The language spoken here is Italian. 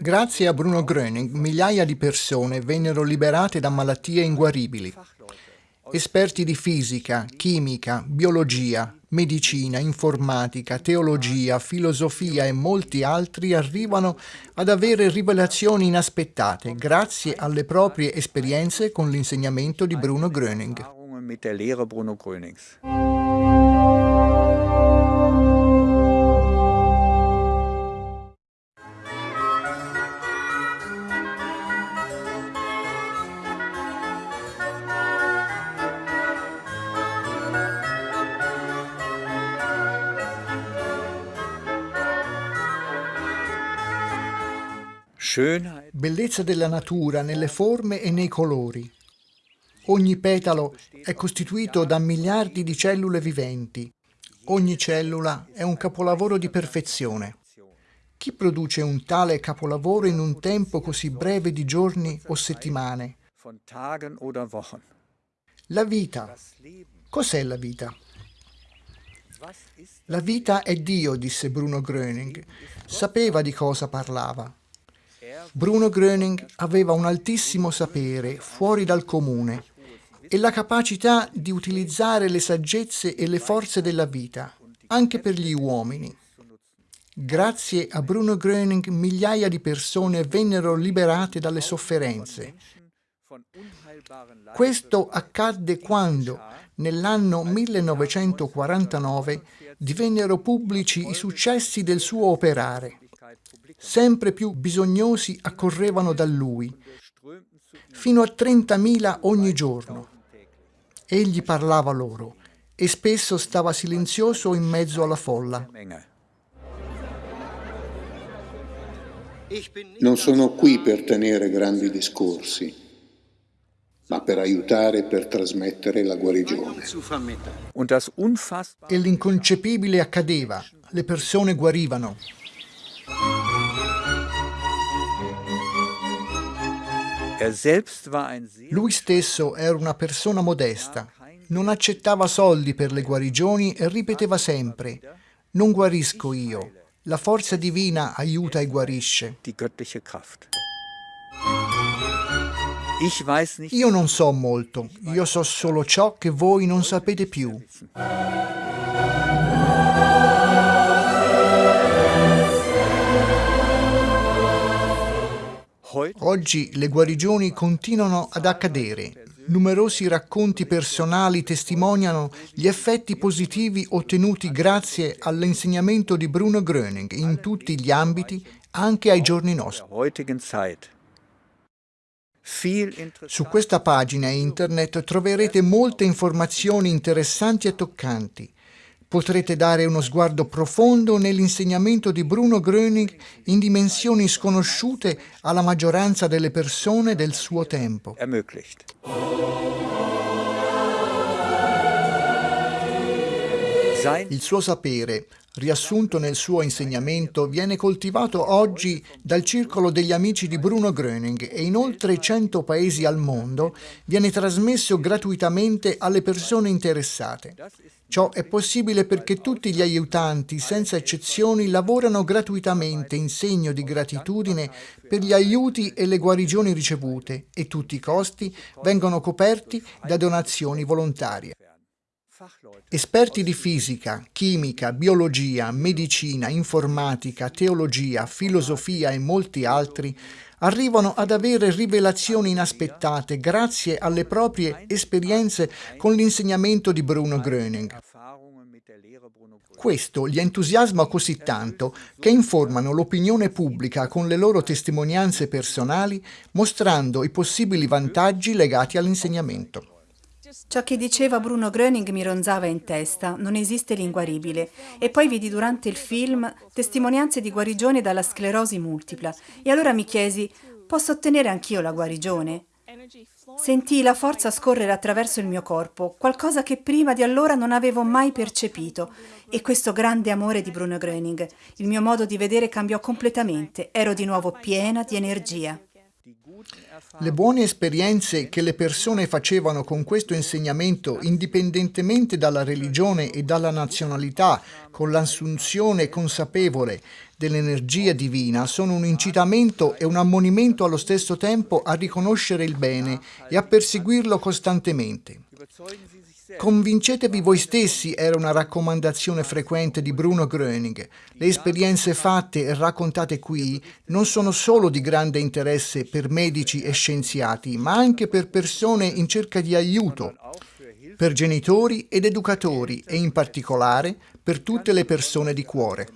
Grazie a Bruno Gröning, migliaia di persone vennero liberate da malattie inguaribili. Esperti di fisica, chimica, biologia, medicina, informatica, teologia, filosofia e molti altri arrivano ad avere rivelazioni inaspettate grazie alle proprie esperienze con l'insegnamento di Bruno Gröning. Bellezza della natura nelle forme e nei colori. Ogni petalo è costituito da miliardi di cellule viventi. Ogni cellula è un capolavoro di perfezione. Chi produce un tale capolavoro in un tempo così breve di giorni o settimane? La vita. Cos'è la vita? La vita è Dio, disse Bruno Gröning. Sapeva di cosa parlava. Bruno Gröning aveva un altissimo sapere, fuori dal comune, e la capacità di utilizzare le saggezze e le forze della vita, anche per gli uomini. Grazie a Bruno Gröning migliaia di persone vennero liberate dalle sofferenze. Questo accadde quando, nell'anno 1949, divennero pubblici i successi del suo operare. Sempre più bisognosi accorrevano da lui, fino a 30.000 ogni giorno. Egli parlava loro e spesso stava silenzioso in mezzo alla folla. Non sono qui per tenere grandi discorsi, ma per aiutare e per trasmettere la guarigione. E l'inconcepibile accadeva, le persone guarivano. Lui stesso era una persona modesta, non accettava soldi per le guarigioni e ripeteva sempre, non guarisco io, la forza divina aiuta e guarisce. Io non so molto, io so solo ciò che voi non sapete più. Oggi le guarigioni continuano ad accadere. Numerosi racconti personali testimoniano gli effetti positivi ottenuti grazie all'insegnamento di Bruno Gröning in tutti gli ambiti, anche ai giorni nostri. Su questa pagina internet troverete molte informazioni interessanti e toccanti potrete dare uno sguardo profondo nell'insegnamento di Bruno Gröning in dimensioni sconosciute alla maggioranza delle persone del suo tempo. Il suo sapere, riassunto nel suo insegnamento, viene coltivato oggi dal circolo degli amici di Bruno Gröning e in oltre 100 paesi al mondo viene trasmesso gratuitamente alle persone interessate. Ciò è possibile perché tutti gli aiutanti, senza eccezioni, lavorano gratuitamente in segno di gratitudine per gli aiuti e le guarigioni ricevute e tutti i costi vengono coperti da donazioni volontarie. Esperti di fisica, chimica, biologia, medicina, informatica, teologia, filosofia e molti altri arrivano ad avere rivelazioni inaspettate grazie alle proprie esperienze con l'insegnamento di Bruno Gröning. Questo li entusiasma così tanto che informano l'opinione pubblica con le loro testimonianze personali mostrando i possibili vantaggi legati all'insegnamento. Ciò che diceva Bruno Gröning mi ronzava in testa, non esiste l'inguaribile. E poi vidi durante il film testimonianze di guarigione dalla sclerosi multipla. E allora mi chiesi, posso ottenere anch'io la guarigione? Sentii la forza scorrere attraverso il mio corpo, qualcosa che prima di allora non avevo mai percepito. E questo grande amore di Bruno Gröning, il mio modo di vedere cambiò completamente. Ero di nuovo piena di energia. Le buone esperienze che le persone facevano con questo insegnamento, indipendentemente dalla religione e dalla nazionalità, con l'assunzione consapevole dell'energia divina sono un incitamento e un ammonimento allo stesso tempo a riconoscere il bene e a perseguirlo costantemente. Convincetevi voi stessi era una raccomandazione frequente di Bruno Gröning. Le esperienze fatte e raccontate qui non sono solo di grande interesse per medici e scienziati, ma anche per persone in cerca di aiuto, per genitori ed educatori e in particolare per tutte le persone di cuore.